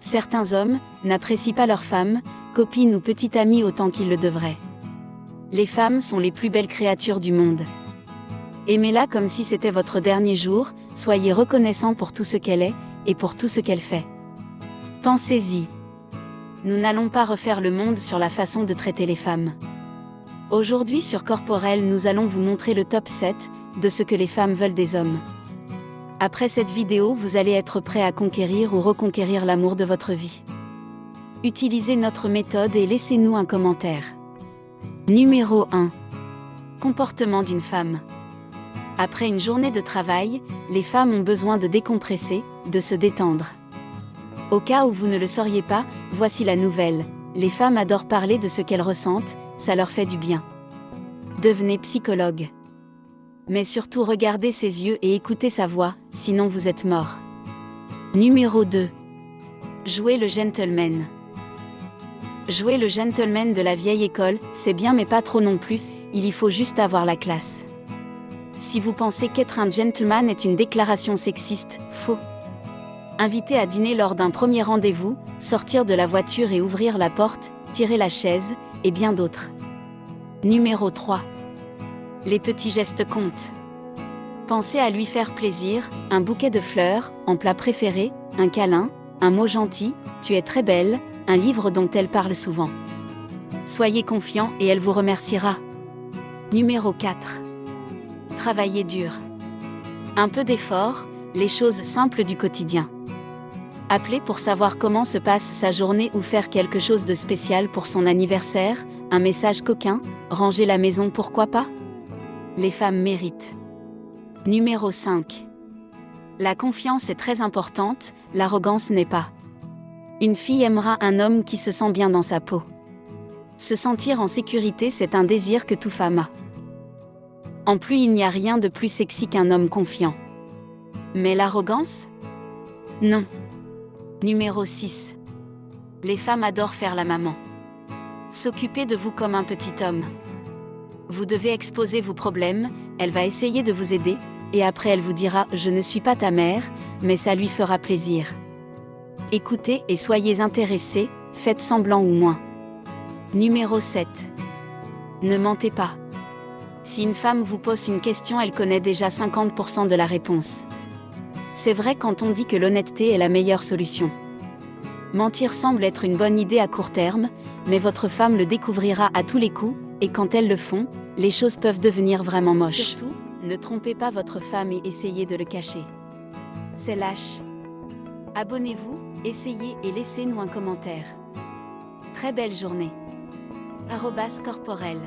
Certains hommes n'apprécient pas leur femme, copine ou petite amie autant qu'ils le devraient. Les femmes sont les plus belles créatures du monde. Aimez-la comme si c'était votre dernier jour, soyez reconnaissant pour tout ce qu'elle est, et pour tout ce qu'elle fait. Pensez-y. Nous n'allons pas refaire le monde sur la façon de traiter les femmes. Aujourd'hui sur Corporel nous allons vous montrer le top 7 de ce que les femmes veulent des hommes. Après cette vidéo vous allez être prêt à conquérir ou reconquérir l'amour de votre vie. Utilisez notre méthode et laissez-nous un commentaire. Numéro 1. Comportement d'une femme. Après une journée de travail, les femmes ont besoin de décompresser, de se détendre. Au cas où vous ne le sauriez pas, voici la nouvelle. Les femmes adorent parler de ce qu'elles ressentent, ça leur fait du bien. Devenez psychologue. Mais surtout regardez ses yeux et écoutez sa voix, sinon vous êtes mort. Numéro 2. Jouez le gentleman. Jouer le gentleman de la vieille école, c'est bien mais pas trop non plus, il y faut juste avoir la classe. Si vous pensez qu'être un gentleman est une déclaration sexiste, faux. Inviter à dîner lors d'un premier rendez-vous, sortir de la voiture et ouvrir la porte, tirer la chaise, et bien d'autres. Numéro 3. Les petits gestes comptent. Pensez à lui faire plaisir, un bouquet de fleurs, en plat préféré, un câlin, un mot gentil, tu es très belle, un livre dont elle parle souvent. Soyez confiant et elle vous remerciera. Numéro 4 travailler dur. Un peu d'effort, les choses simples du quotidien. Appelez pour savoir comment se passe sa journée ou faire quelque chose de spécial pour son anniversaire, un message coquin, ranger la maison pourquoi pas? Les femmes méritent. Numéro 5. La confiance est très importante, l'arrogance n'est pas. Une fille aimera un homme qui se sent bien dans sa peau. Se sentir en sécurité, c'est un désir que tout femme a. En plus, il n'y a rien de plus sexy qu'un homme confiant. Mais l'arrogance? Non. Numéro 6. Les femmes adorent faire la maman. S'occuper de vous comme un petit homme. Vous devez exposer vos problèmes, elle va essayer de vous aider, et après elle vous dira ⁇ Je ne suis pas ta mère, mais ça lui fera plaisir. ⁇ Écoutez et soyez intéressés, faites semblant ou moins. Numéro 7. Ne mentez pas. Si une femme vous pose une question, elle connaît déjà 50% de la réponse. C'est vrai quand on dit que l'honnêteté est la meilleure solution. Mentir semble être une bonne idée à court terme, mais votre femme le découvrira à tous les coups, et quand elles le font, les choses peuvent devenir vraiment moches. Surtout, ne trompez pas votre femme et essayez de le cacher. C'est lâche. Abonnez-vous, essayez et laissez-nous un commentaire. Très belle journée. Arrobas corporel.